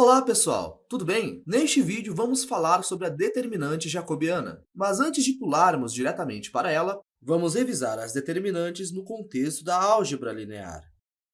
Olá pessoal, tudo bem? Neste vídeo vamos falar sobre a determinante jacobiana, mas antes de pularmos diretamente para ela, vamos revisar as determinantes no contexto da álgebra linear.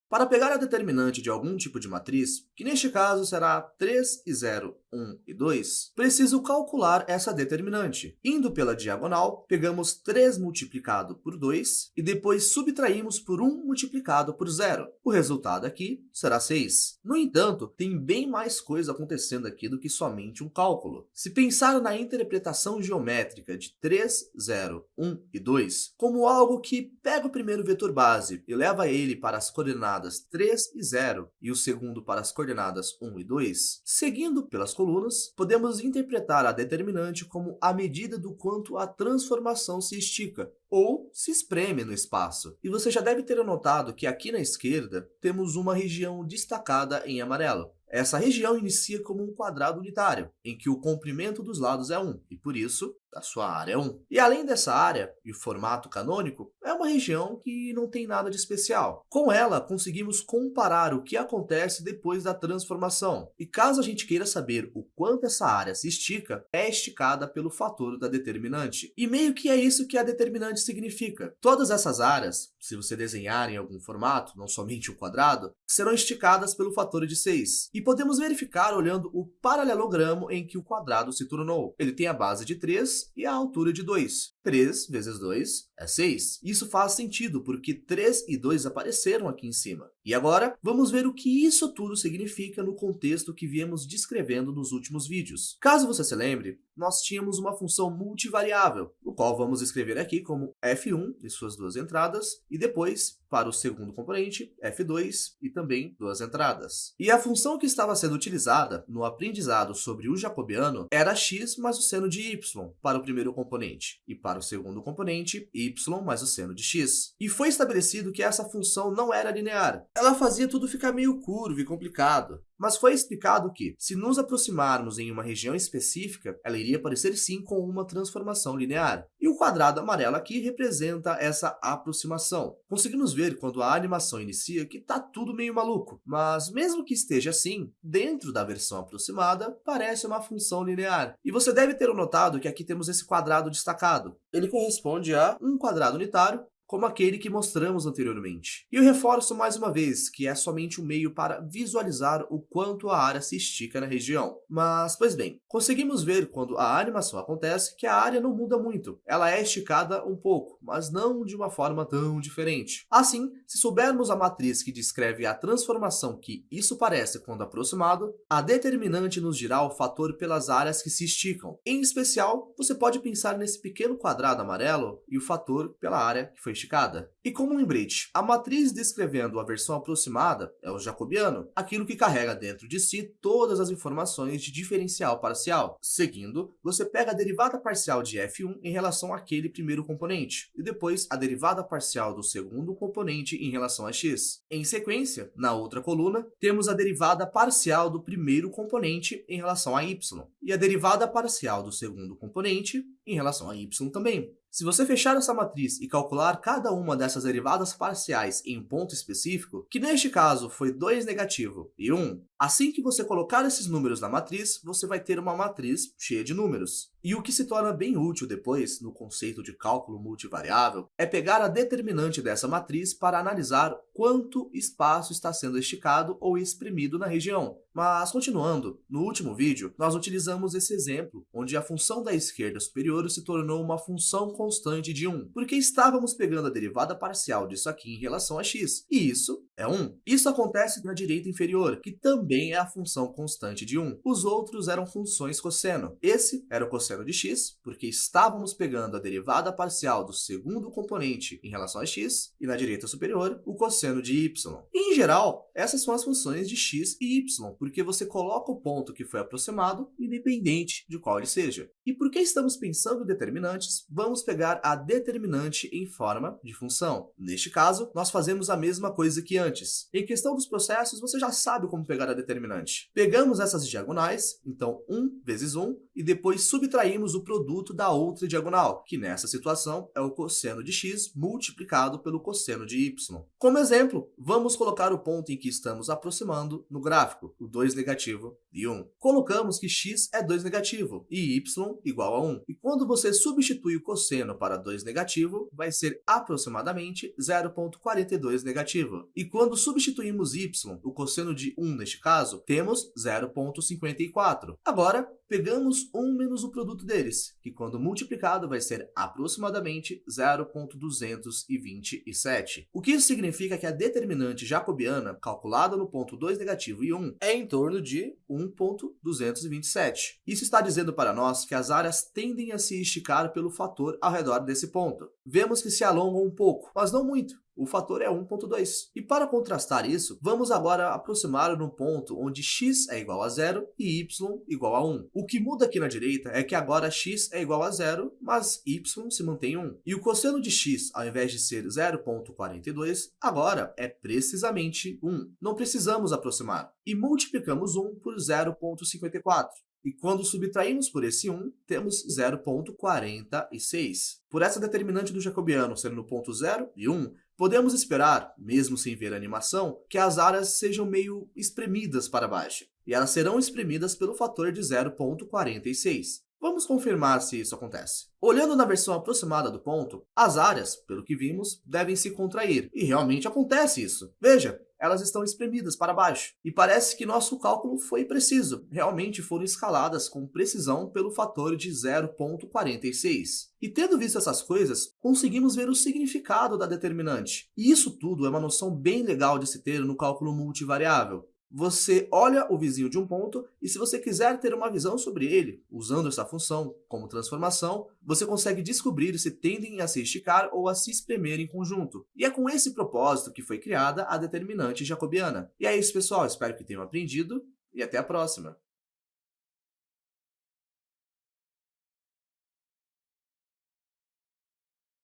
Para pegar a determinante de algum tipo de matriz, que neste caso será 3 e 0, 1 e 2, preciso calcular essa determinante. Indo pela diagonal, pegamos 3 multiplicado por 2 e depois subtraímos por 1 multiplicado por 0. O resultado aqui será 6. No entanto, tem bem mais coisa acontecendo aqui do que somente um cálculo. Se pensar na interpretação geométrica de 3, 0, 1 e 2 como algo que pega o primeiro vetor base e leva ele para as coordenadas 3 e 0 e o segundo para as coordenadas 1 e 2, seguindo pelas colunas, podemos interpretar a determinante como a medida do quanto a transformação se estica, ou se espreme no espaço. E você já deve ter notado que aqui na esquerda temos uma região destacada em amarelo. Essa região inicia como um quadrado unitário, em que o comprimento dos lados é 1, e por isso a sua área é 1. E além dessa área e o formato canônico, é uma região que não tem nada de especial. Com ela, conseguimos comparar o que acontece depois da transformação. E caso a gente queira saber o quanto essa área se estica, é esticada pelo fator da determinante. E meio que é isso que a determinante significa. Todas essas áreas, se você desenhar em algum formato, não somente o quadrado, serão esticadas pelo fator de 6. E podemos verificar olhando o paralelogramo em que o quadrado se tornou. Ele tem a base de 3 e a altura de 2. 3 vezes 2 é 6. Isso faz sentido, porque 3 e 2 apareceram aqui em cima. E agora, vamos ver o que isso tudo significa no contexto que viemos descrevendo nos últimos vídeos. Caso você se lembre, nós tínhamos uma função multivariável, o qual vamos escrever aqui como f1 e suas duas entradas, e depois, para o segundo componente, f2 e também duas entradas. E a função que estava sendo utilizada no aprendizado sobre o jacobiano era x mais o seno de y para o primeiro componente, e para o segundo componente, y mais o seno de x. E foi estabelecido que essa função não era linear, ela fazia tudo ficar meio curvo e complicado. Mas foi explicado que, se nos aproximarmos em uma região específica, ela iria parecer sim com uma transformação linear. E o quadrado amarelo aqui representa essa aproximação. Conseguimos ver quando a animação inicia que está tudo meio maluco, mas mesmo que esteja assim, dentro da versão aproximada, parece uma função linear. E você deve ter notado que aqui temos esse quadrado destacado. Ele corresponde a um quadrado unitário como aquele que mostramos anteriormente. E eu reforço mais uma vez que é somente um meio para visualizar o quanto a área se estica na região. Mas, pois bem, conseguimos ver quando a animação acontece que a área não muda muito. Ela é esticada um pouco, mas não de uma forma tão diferente. Assim, se soubermos a matriz que descreve a transformação que isso parece quando aproximado, a determinante nos dirá o fator pelas áreas que se esticam. Em especial, você pode pensar nesse pequeno quadrado amarelo e o fator pela área que foi esticada. E como um lembrete, a matriz descrevendo a versão aproximada é o jacobiano, aquilo que carrega dentro de si todas as informações de diferencial parcial. Seguindo, você pega a derivada parcial de f1 em relação àquele primeiro componente, e depois a derivada parcial do segundo componente em relação a x. Em sequência, na outra coluna, temos a derivada parcial do primeiro componente em relação a y, e a derivada parcial do segundo componente em relação a y também. Se você fechar essa matriz e calcular cada uma dessas derivadas parciais em um ponto específico, que neste caso foi 2 negativo e 1, assim que você colocar esses números na matriz, você vai ter uma matriz cheia de números. E o que se torna bem útil depois, no conceito de cálculo multivariável, é pegar a determinante dessa matriz para analisar quanto espaço está sendo esticado ou exprimido na região. Mas, continuando, no último vídeo, nós utilizamos esse exemplo, onde a função da esquerda superior se tornou uma função constante de 1, porque estávamos pegando a derivada parcial disso aqui em relação a x, e isso é 1. Isso acontece na direita inferior, que também é a função constante de 1. Os outros eram funções cosseno. Esse era o cosseno de x, porque estávamos pegando a derivada parcial do segundo componente em relação a x, e na direita superior, o cosseno de y. Em geral, essas são as funções de x e y, porque você coloca o ponto que foi aproximado, independente de qual ele seja. E porque estamos pensando em determinantes, vamos pegar a determinante em forma de função. Neste caso, nós fazemos a mesma coisa que antes. Em questão dos processos, você já sabe como pegar a determinante. Pegamos essas diagonais, então 1 vezes 1, e depois subtraímos o produto da outra diagonal, que nessa situação é o cosseno de x multiplicado pelo cosseno de y. Como exemplo, vamos colocar o ponto em que estamos aproximando no gráfico, o 2 negativo e 1. Colocamos que x é 2 negativo e y igual a 1. E quando você substitui o cosseno para 2 negativo, vai ser aproximadamente 0,42 negativo. E quando substituímos y, o cosseno de 1 neste caso, temos 0,54. Agora, pegamos 1 menos o produto deles, que quando multiplicado vai ser aproximadamente 0,227. O que isso significa que a determinante jacobiana, calculada no ponto 2 negativo e 1, é em torno de 1,227. Isso está dizendo para nós que as áreas tendem a se esticar pelo fator ao redor desse ponto. Vemos que se alongam um pouco, mas não muito. O fator é 1.2. E para contrastar isso, vamos agora aproximar no ponto onde x é igual a zero e y igual a 1. O que muda aqui na direita é que agora x é igual a zero, mas y se mantém 1. E o cosseno de x, ao invés de ser 0.42, agora é precisamente 1. Não precisamos aproximar. E multiplicamos 1 por 0.54. E quando subtraímos por esse 1, temos 0,46. Por essa determinante do jacobiano sendo no ponto 0 e 1, podemos esperar, mesmo sem ver a animação, que as áreas sejam meio espremidas para baixo. E elas serão espremidas pelo fator de 0,46. Vamos confirmar se isso acontece. Olhando na versão aproximada do ponto, as áreas, pelo que vimos, devem se contrair. E realmente acontece isso. Veja, elas estão espremidas para baixo. E parece que nosso cálculo foi preciso. Realmente foram escaladas com precisão pelo fator de 0,46. E tendo visto essas coisas, conseguimos ver o significado da determinante. E isso tudo é uma noção bem legal de se ter no cálculo multivariável você olha o vizinho de um ponto e se você quiser ter uma visão sobre ele, usando essa função como transformação, você consegue descobrir se tendem a se esticar ou a se espremer em conjunto. E é com esse propósito que foi criada a determinante jacobiana. E é isso, pessoal. Espero que tenham aprendido e até a próxima.